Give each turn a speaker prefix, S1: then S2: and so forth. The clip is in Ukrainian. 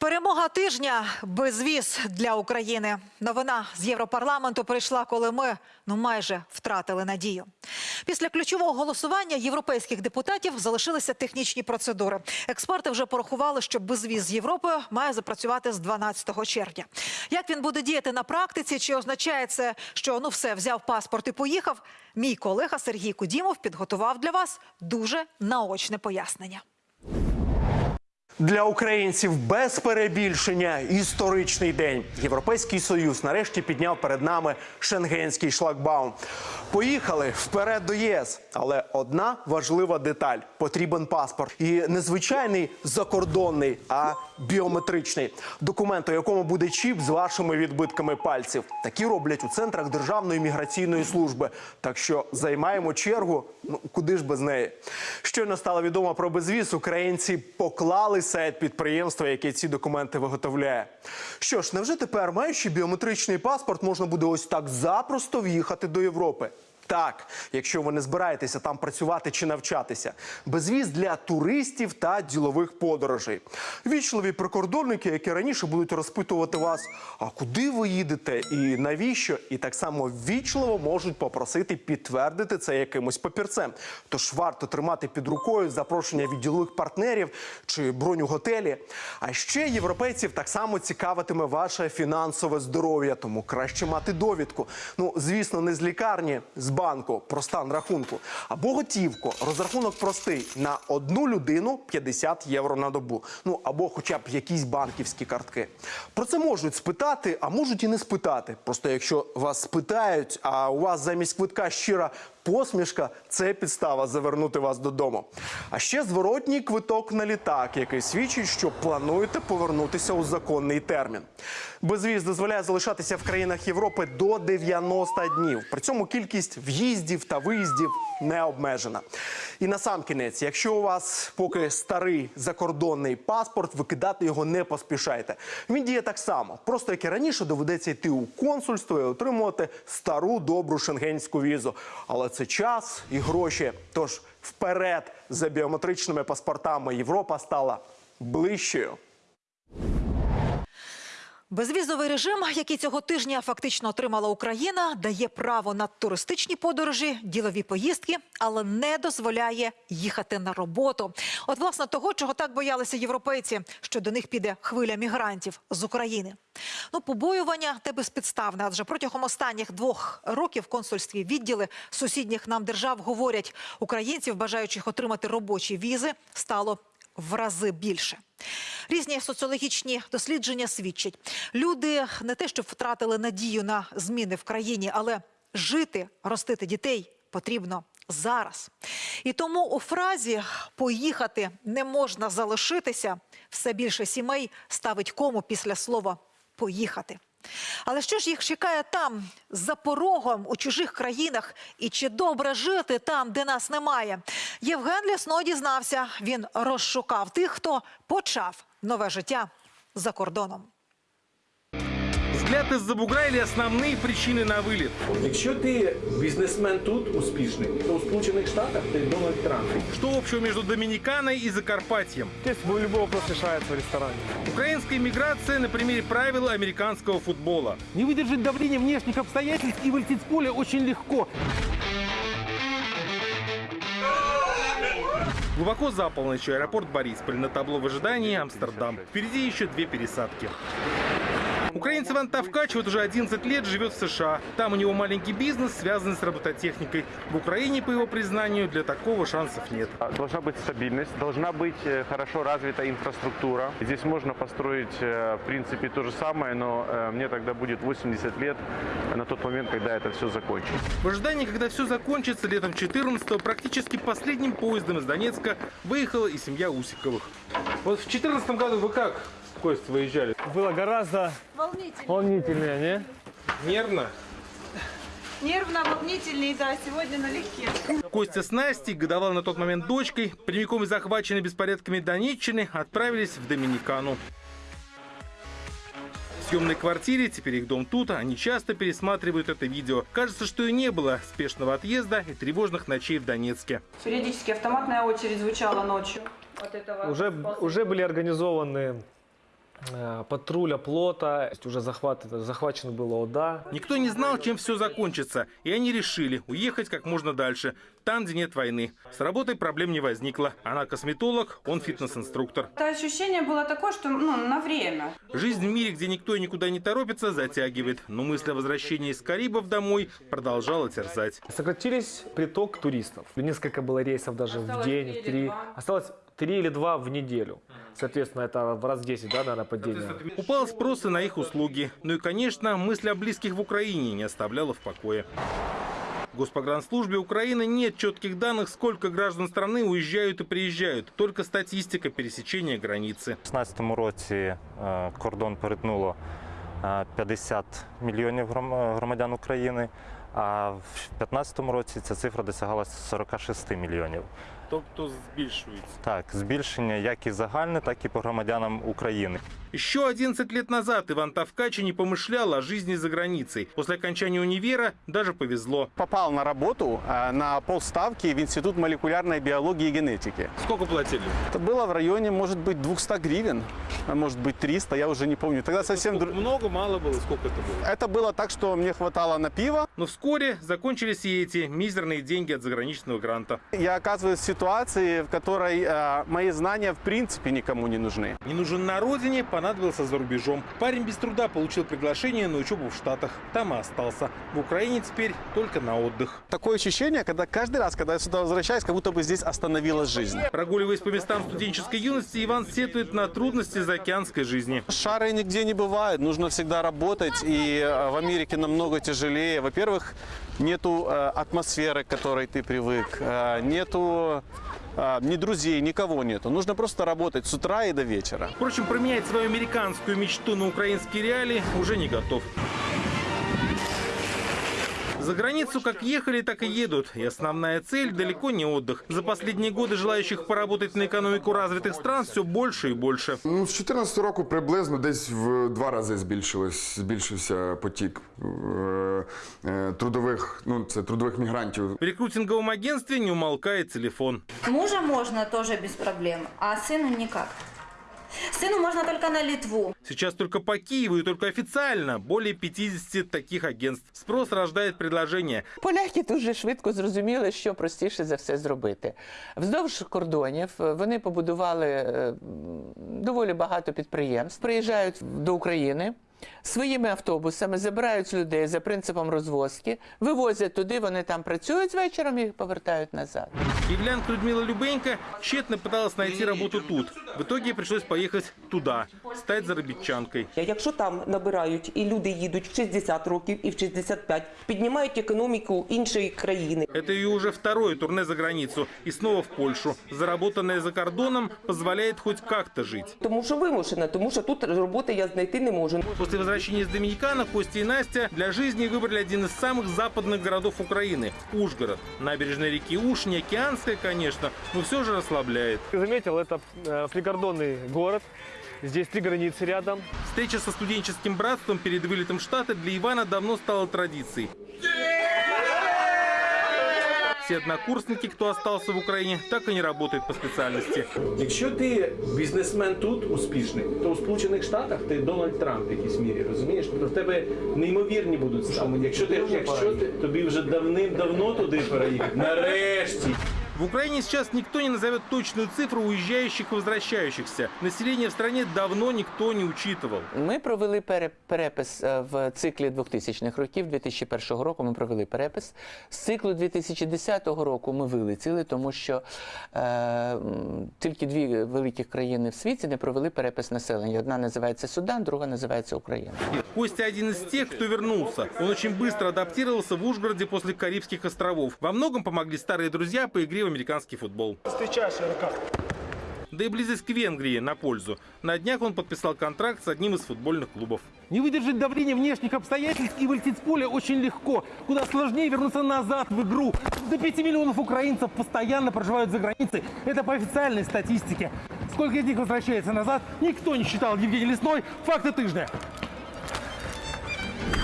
S1: Перемога тижня безвіз для України. Новина з Європарламенту прийшла, коли ми ну майже втратили надію. Після ключового голосування європейських депутатів залишилися технічні процедури. Експерти вже порахували, що безвіз з Європою має запрацювати з 12 червня. Як він буде діяти на практиці? Чи означає це, що ну все взяв паспорт і поїхав? Мій колега Сергій Кудімов підготував для вас дуже наочне пояснення.
S2: Для українців без перебільшення історичний день. Європейський союз нарешті підняв перед нами шенгенський шлагбаум. Поїхали вперед до ЄС. Але одна важлива деталь: потрібен паспорт. І не звичайний закордонний, а біометричний документ, у якому буде чіп з вашими відбитками пальців. Такі роблять у центрах Державної міграційної служби. Так що займаємо чергу. Ну куди ж без неї? Щойно стало відомо про безвіз. Українці поклали сайт підприємства, яке ці документи виготовляє. Що ж, невже тепер, маючи біометричний паспорт, можна буде ось так запросто в'їхати до Європи? Так, якщо ви не збираєтеся там працювати чи навчатися, безвіз для туристів та ділових подорожей. Вічливі прикордонники, які раніше будуть розпитувати вас, а куди ви їдете і навіщо, і так само вічливо можуть попросити підтвердити це якимось папірцем. Тож варто тримати під рукою запрошення від ділових партнерів чи бронь у готелі. А ще європейців так само цікавитиме ваше фінансове здоров'я, тому краще мати довідку. Ну, звісно, не з лікарні, з банку про стан рахунку або готівку. Розрахунок простий на одну людину 50 євро на добу. Ну або хоча б якісь банківські картки. Про це можуть спитати, а можуть і не спитати. Просто якщо вас спитають, а у вас замість квитка щира посмішка це підстава завернути вас додому. А ще зворотній квиток на літак, який свідчить, що плануєте повернутися у законний термін. Безвіз дозволяє залишатися в країнах Європи до 90 днів. При цьому кількість в'їздів та виїздів не обмежена. І на сам кінець, якщо у вас поки старий закордонний паспорт, викидати його не поспішайте. Він діє так само, просто як і раніше доведеться йти у консульство і отримувати стару добру шенгенську візу. Але це час і гроші. Тож вперед за біометричними паспортами Європа стала ближчою.
S1: Безвізовий режим, який цього тижня фактично отримала Україна, дає право на туристичні подорожі, ділові поїздки, але не дозволяє їхати на роботу. От власне того, чого так боялися європейці, що до них піде хвиля мігрантів з України. Ну, побоювання те безпідставне, адже протягом останніх двох років консульстві відділи сусідніх нам держав говорять, українців, бажаючих отримати робочі візи, стало в рази більше. Різні соціологічні дослідження свідчать, люди не те, що втратили надію на зміни в країні, але жити, ростити дітей потрібно зараз. І тому у фразі поїхати не можна залишитися все більше сімей ставить кому після слова поїхати. Але що ж їх чекає там, за порогом у чужих країнах, і чи добре жити там, де нас немає? Євген Лісно дізнався. Він розшукав тих, хто почав нове життя за кордоном.
S3: Взгляд из-за бугра или основные причины на вылет?
S4: Якщо ти бізнесмен тут успішний, то у Сполучених Штатах ти Дональд Трамп.
S3: Что общего между Доминиканой и Закарпатьем?
S5: Здесь любой вопрос решается в ресторане.
S3: Украинская миграция на примере правил американского футбола.
S5: Не выдержать давления внешних обстоятельств и вылететь с поля очень легко.
S3: Глубоко за полночь аэропорт Борисполь на табло в ожидании Амстердам. Впереди еще две пересадки. Украинец Иван Тавкач вот уже 11 лет живет в США. Там у него маленький бизнес, связанный с робототехникой. В Украине, по его признанию, для такого шансов нет.
S6: Должна быть стабильность, должна быть э, хорошо развита инфраструктура. Здесь можно построить, э, в принципе, то же самое, но э, мне тогда будет 80 лет на тот момент, когда это все закончится.
S3: В ожидании, когда все закончится, летом 14-го практически последним поездом из Донецка выехала и семья Усиковых. Вот в 14 году вы как, Кость, выезжали?
S5: Было гораздо
S7: Волнительно.
S5: волнительнее, не?
S3: Нервно?
S7: Нервно, волнительнее, да, сегодня налегке.
S3: Костя с Настей, годовалой на тот момент дочкой, прямиком из захваченной беспорядками Донеччины, отправились в Доминикану. В съемной квартире, теперь их дом тут, они часто пересматривают это видео. Кажется, что и не было спешного отъезда и тревожных ночей в Донецке.
S7: Периодически автоматная очередь звучала ночью. От этого
S5: Уже, уже были организованы
S8: патруля плота, уже захват, захвачено было ОДА.
S3: Никто не знал, чем все закончится, и они решили уехать как можно дальше, там, где нет войны. С работой проблем не возникло. Она косметолог, он фитнес-инструктор.
S7: Это ощущение было такое, что ну, на время.
S3: Жизнь в мире, где никто и никуда не торопится, затягивает. Но мысль о возвращении из Карибов домой продолжала терзать.
S8: Сократились приток туристов. Несколько было рейсов даже в
S7: Осталось
S8: день,
S7: три
S8: в три. Осталось три или два в неделю. Соответственно, это в раз 10, да, наверное, падение.
S3: Упал спрос и на их услуги. Ну и, конечно, мысль о близких в Украине не оставляла в покое. В Госпогранслужбе Украины нет четких данных, сколько граждан страны уезжают и приезжают. Только статистика пересечения границы.
S9: У 2016 році е, кордон перетнуло е, 50 мільйонів гром- громадян України, а в 2015 році ця цифра досягала 46 мільйонів.
S3: Тобто збільшується.
S9: Так, збільшення як і загальне, так і по громадянам України.
S3: Еще 11 лет назад Иван Тавкачи не помышлял о жизни за границей. После окончания универа даже повезло.
S10: попал на работу э, на полставки в Институт молекулярной биологии и генетики.
S3: Сколько платили?
S10: Это было в районе, может быть, 200 гривен, а может быть, 300, я уже не помню. Тогда совсем... дру-
S3: Много, мало было? Сколько это было?
S10: Это было так, что мне хватало на пиво.
S3: Но вскоре закончились и эти мизерные деньги от заграничного гранта.
S10: Я оказываюсь в ситуации, в которой э, мои знания в принципе никому не нужны.
S3: Не нужен на родине, понадобился за рубежом. Парень без труда получил приглашение на учебу в Штатах. Там и остался. В Украине теперь только на отдых.
S10: Такое ощущение, когда каждый раз, когда я сюда возвращаюсь, как будто бы здесь остановилась жизнь.
S3: Прогуливаясь по местам студенческой юности, Иван сетует на трудности заокеанской жизни.
S10: Шары нигде не бывает, нужно всегда работать, и э, в Америке намного тяжелее. Во-первых, нету э, атмосферы, к которой ты привык, э, нету ни друзей, никого нету. Нужно просто работать с утра и до вечера.
S3: Впрочем, применять свою американскую мечту на украинские реалии уже не готов. За границу как ехали, так и едут. И основная цель далеко не отдых. За последние годы желающих поработать на экономику развитых стран все больше и больше.
S11: Ну, з 2014 року приблизно десь в два рази збільшилось, збільшився потік е, е, трудових, ну, це трудових мігрантів
S3: В рекрутинговом агентстве не умолкает телефон.
S12: Мужа можно тоже без проблем, а сыну никак. Сыну можно только на Литву.
S3: Сейчас только по Киеву и только официально более 50 таких агентств. Спрос рождает предложение.
S13: Поляки дуже швидко зрозуміли, що простіше за все зробити. Вздовж кордонів е, вони побудували е, доволі багато підприємств, приїжджають до України. Своїми автобусами забирають людей за принципом розвозки, вивозять туди, вони там працюють вечором і повертають назад.
S3: Киевлянка Людмила Любенько тщетно пыталась найти работу тут. В итоге пришлось поехать туда, стать заробітчанкой.
S14: Якщо там набирають і люди їдуть в 60 років і в 65, піднімають економіку іншої країни.
S3: Это ее уже второе турне за границу и снова в Польшу. Заработанное за кордоном позволяет хоть как-то жить.
S14: Тому що вимушена, тому що тут роботи я знайти не можу.
S3: После возвращения из Доминикана Костя и Настя для жизни выбрали один из самых западных городов Украины – Ужгород. Набережная реки Уж, не океанская, конечно, но все же расслабляет.
S8: Заметил, это э, пригордонный город. Здесь три границы рядом.
S3: Встреча со студенческим братством перед вылетом Штаты для Ивана давно стала традицией. Все однокурсники, кто остался в Украине, так и не работают по специальности.
S4: Якщо ти бізнесмен тут успішний, то у Сполучених Штатах ти Дональд Трамп в якійсь мірі, розумієш? Тобто в тебе неймовірні будуть стани. Якщо ти, якщо ти тобі вже давним-давно туди переїхати, нарешті.
S3: В Украине сейчас никто не назовет точную цифру уезжающих и возвращающихся. Население в стране давно никто не учитывал.
S13: Ми провели пере- перепис е, в циклі 2000-х років. 2001 року ми провели перепис. З циклу 2010 року ми вилетіли, тому що е, м, тільки дві великі країни в світі не провели перепис населення. Одна називається Судан, друга називається Україна.
S3: Костя один из тех, кто вернулся. Он очень быстро адаптировался в Ужгороде после Карибских островов. Во многом помогли старые друзья по игре в американский футбол. Да и близость к Венгрии на пользу. На днях он подписал контракт с одним из футбольных клубов.
S5: Не выдержать давления внешних обстоятельств и вылететь с поля очень легко. Куда сложнее вернуться назад в игру. До 5 миллионов украинцев постоянно проживают за границей. Это по официальной статистике. Сколько из них возвращается назад, никто не считал. Евгений Лесной. Факты тыжня.